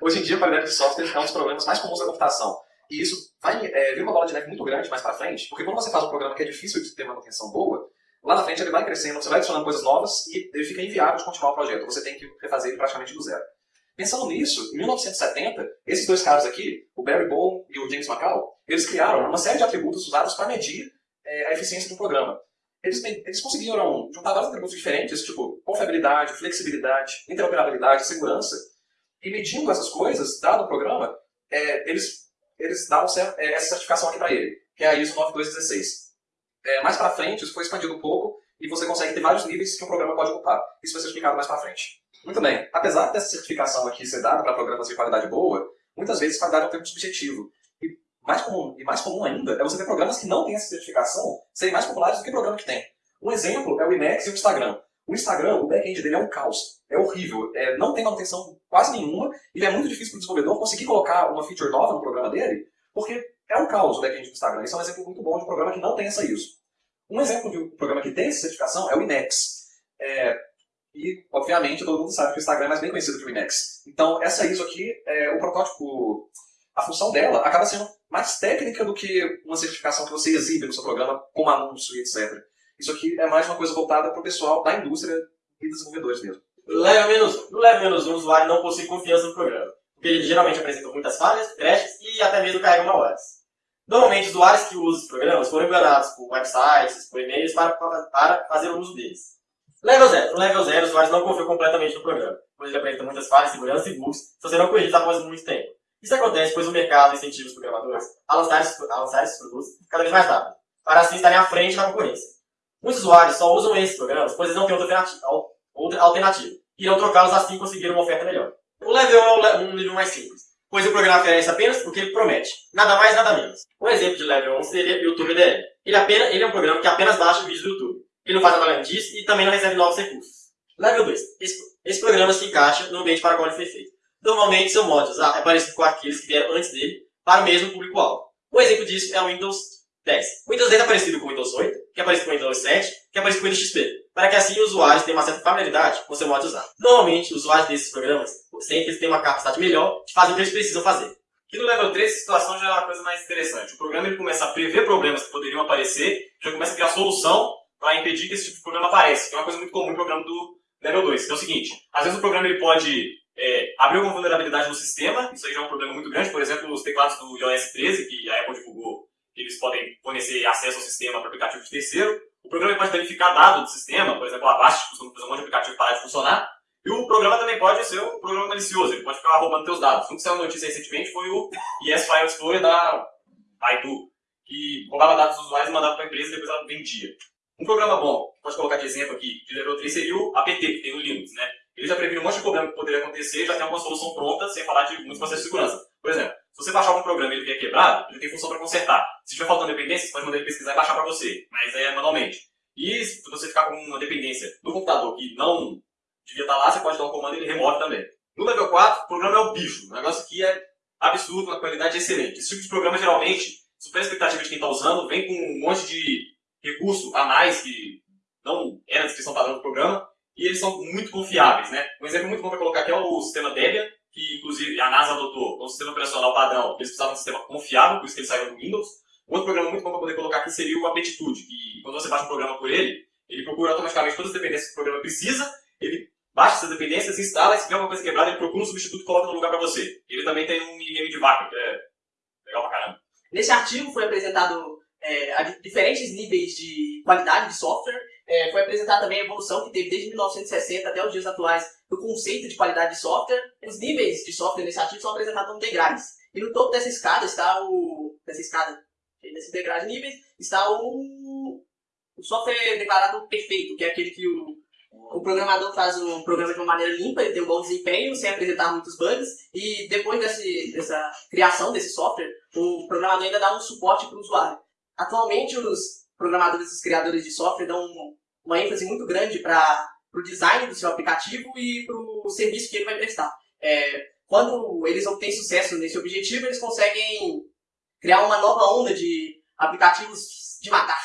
Hoje em dia, a qualidade de software é um dos problemas mais comuns da computação. E isso vai é, vir uma bola de neve muito grande mais para frente, porque quando você faz um programa que é difícil de ter manutenção boa, lá na frente ele vai crescendo, você vai adicionando coisas novas e ele fica inviável de continuar o projeto. Você tem que refazer ele praticamente do zero. Pensando nisso, em 1970, esses dois caras aqui, o Barry Bowen e o James McCall, eles criaram uma série de atributos usados para medir é, a eficiência de um programa. Eles, eles conseguiram juntar vários atributos diferentes, tipo confiabilidade, flexibilidade, interoperabilidade, segurança, e medindo essas coisas, dado o programa, é, eles, eles dão é, essa certificação aqui para ele, que é a ISO 9216. É, mais para frente, isso foi expandido um pouco, e você consegue ter vários níveis que um programa pode ocupar. Isso vai ser explicado mais para frente. Muito bem, apesar dessa certificação aqui ser dada para programas de qualidade boa, muitas vezes qualidade é um termo subjetivo. E mais comum, e mais comum ainda é você ter programas que não têm essa certificação serem mais populares do que programa que tem. Um exemplo é o Emacs e o Instagram. O Instagram, o back-end dele é um caos. É horrível. É, não tem manutenção quase nenhuma. Ele é muito difícil para o desenvolvedor conseguir colocar uma feature nova no programa dele, porque é um caos o back-end do Instagram. Isso é um exemplo muito bom de um programa que não tem essa ISO. Um exemplo de um programa que tem essa certificação é o Emacs. É, e, obviamente, todo mundo sabe que o Instagram é mais bem conhecido que o Emacs. Então, essa ISO aqui, é, o protótipo, a função dela acaba sendo mais técnica do que uma certificação que você exibe no seu programa como anúncio e etc. Isso aqui é mais uma coisa voltada para o pessoal da indústria e desenvolvedores mesmo. Level menos, no level menos 1, o usuário não possui confiança no programa, porque ele geralmente apresenta muitas falhas, crashes e até mesmo carrega malwares. Normalmente, usuários que usam os programas foram enganados por websites, por e-mails para, para fazer o uso deles. Level 0. No level 0, os usuários não confiam completamente no programa, pois ele apresenta muitas falhas, segurança e bugs se você não corrigir após muito tempo. Isso acontece pois o mercado incentiva os programadores a lançar, a lançar esses produtos cada vez mais rápido, para assim estarem à frente da concorrência. Muitos usuários só usam esses programas, pois eles não têm outra alternativa, e irão trocá-los assim conseguir uma oferta melhor. O level 1 é um nível mais simples, pois o programa oferece apenas o que ele promete, nada mais, nada menos. Um exemplo de level 1 seria o YouTube DL. Ele, apenas, ele é um programa que apenas baixa o vídeo do YouTube. Ele não faz nada disso e também não recebe novos recursos. Level 2. Esse, esse programa se encaixa no ambiente para o qual ele foi feito. Normalmente são mods ah, é parecido com aqueles que vieram antes dele para o mesmo público-alvo. Um exemplo disso é o Windows 10. O Windows 10 é parecido com o Windows 8, que é parecido com o Windows 7, que é parecido com o Windows XP, para que assim os usuários tenham uma certa familiaridade com o seu modo de usar. Normalmente, os usuários desses programas sempre têm uma capacidade melhor de fazer o que eles precisam fazer. Aqui no level 3, a situação já é uma coisa mais interessante. O programa ele começa a prever problemas que poderiam aparecer, já começa a criar solução para impedir que esse tipo de problema apareça, que é uma coisa muito comum no programa do level 2. Que é o seguinte, às vezes o programa ele pode é, abrir alguma vulnerabilidade no sistema, isso aí já é um problema muito grande, por exemplo, os teclados do iOS 13, que a Apple divulgou eles podem fornecer acesso ao sistema para aplicativo de terceiro. O programa pode verificar dados do sistema, por exemplo, a Avast costuma fazer um monte de aplicativo parar de funcionar. E o programa também pode ser um programa malicioso, ele pode ficar roubando seus dados. Um que saiu notícia recentemente foi o ES File Explorer da Baidu, que roubava dados dos usuários e mandava para a empresa e depois ela vendia. Um programa bom, pode colocar de exemplo aqui, de level 3, seria o APT, que tem no Linux, né? Ele já previne um monte de problema que poderia acontecer, já tem uma solução pronta, sem falar de muitos processos de segurança. Por exemplo, se você baixar algum programa e ele vier quebrado, ele tem função para consertar. Se estiver faltando dependência, você pode mandar ele pesquisar e baixar para você, mas é manualmente. E se você ficar com uma dependência no computador que não devia estar lá, você pode dar um comando e ele remove também. No level 4, o programa é o bicho. O negócio aqui é absurdo, uma qualidade excelente. Esse tipo de programa, geralmente, supera a expectativa de quem está usando, vem com um monte de recurso a mais que não é na descrição padrão do programa, e eles são muito confiáveis. Né? Um exemplo muito bom para colocar aqui é o sistema Debian, que inclusive a NASA adotou como sistema operacional padrão, eles precisavam de um sistema confiável, por isso que eles saíram do Windows. Outro programa muito bom para poder colocar aqui seria o Aptitude, que quando você baixa um programa por ele, ele procura automaticamente todas as dependências que o programa precisa, ele baixa essas dependências, instala, se tiver alguma coisa quebrada, ele procura um substituto e coloca no lugar para você. Ele também tem um minigame de vaca, que é legal pra caramba. Nesse artigo foi apresentado é, diferentes níveis de qualidade de software, é, foi apresentada também a evolução que teve desde 1960 até os dias atuais do conceito de qualidade de software. Os níveis de software nesse artigo são apresentados em degraus. E no topo dessa escada está o. dessa escada, desses degraus de níveis, está o, o software declarado perfeito, que é aquele que o, o programador faz o programa de uma maneira limpa, ele tem um bom desempenho, sem apresentar muitos bugs, e depois desse, dessa criação desse software, o programador ainda dá um suporte para o usuário. Atualmente, os programadores, os criadores de software dão uma ênfase muito grande para o design do seu aplicativo e para o serviço que ele vai prestar. É, quando eles obtêm sucesso nesse objetivo, eles conseguem criar uma nova onda de aplicativos de matar.